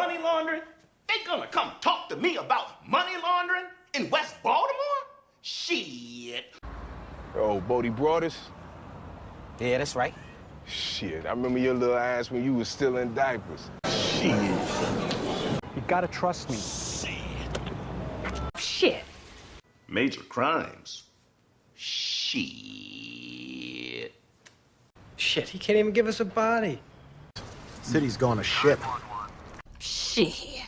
money laundering? They gonna come talk to me about money laundering in West Baltimore? Shit. Oh, Bodie Broadus? Yeah, that's right. Shit, I remember your little ass when you was still in diapers. Shit. You gotta trust me. Shit. Shit. Major crimes. Shit. Shit, he can't even give us a body. City's going to shit. Shit.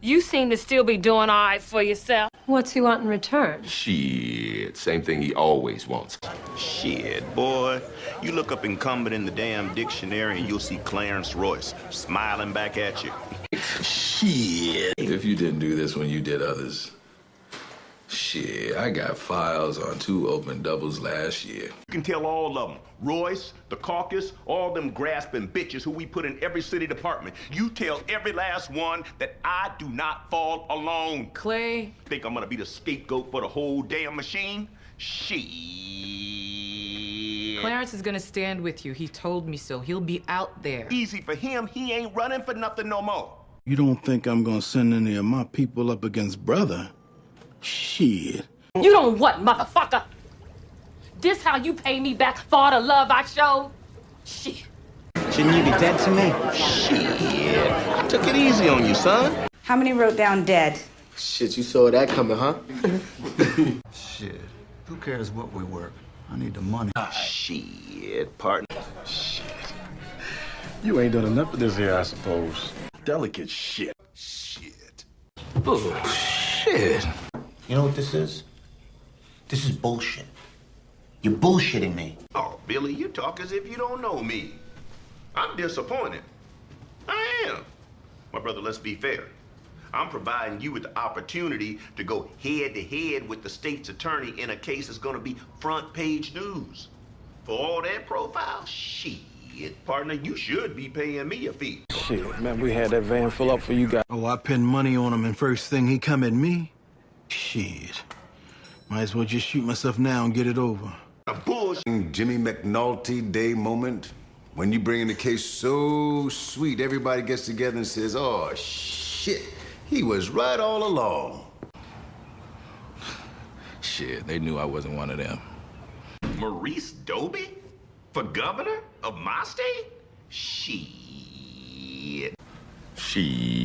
You seem to still be doing all right for yourself. What's he want in return? Shit, same thing he always wants. Shit, boy. You look up incumbent in the damn dictionary and you'll see Clarence Royce smiling back at you. Shit. If you didn't do this when you did others, shit, I got files on two open doubles last year. You can tell all of them. Royce, the caucus, all them grasping bitches who we put in every city department. You tell every last one that I do not fall alone. Clay. Think I'm gonna be the scapegoat for the whole damn machine? Shit. Clarence is gonna stand with you. He told me so. He'll be out there. Easy for him. He ain't running for nothing no more. You don't think I'm gonna send any of my people up against brother? Shit. You don't what, motherfucker? This how you pay me back for all the love I showed? Shit. Shouldn't you be dead to me? Shit. I took it easy on you, son. How many wrote down dead? Shit, you saw that coming, huh? Shit. Who cares what we work? I need the money. Ah, shit, partner. Shit. You ain't done enough of this here, I suppose. Delicate shit. Shit. Bullshit. You know what this is? This is bullshit. You're bullshitting me. Oh, Billy, you talk as if you don't know me. I'm disappointed. I am. My brother, let's be fair. I'm providing you with the opportunity to go head to head with the state's attorney in a case that's gonna be front page news. For all that profile, shit, partner, you should be paying me a fee. Shit, man, we had that van full up for you guys. Oh, I pinned money on him, and first thing he come at me? Shit. Might as well just shoot myself now and get it over. A bullshit. Jimmy McNulty Day moment. When you bring in a case so sweet, everybody gets together and says, oh, shit, he was right all along. Shit, they knew I wasn't one of them. Maurice Doby? For governor of my state? Shit. She.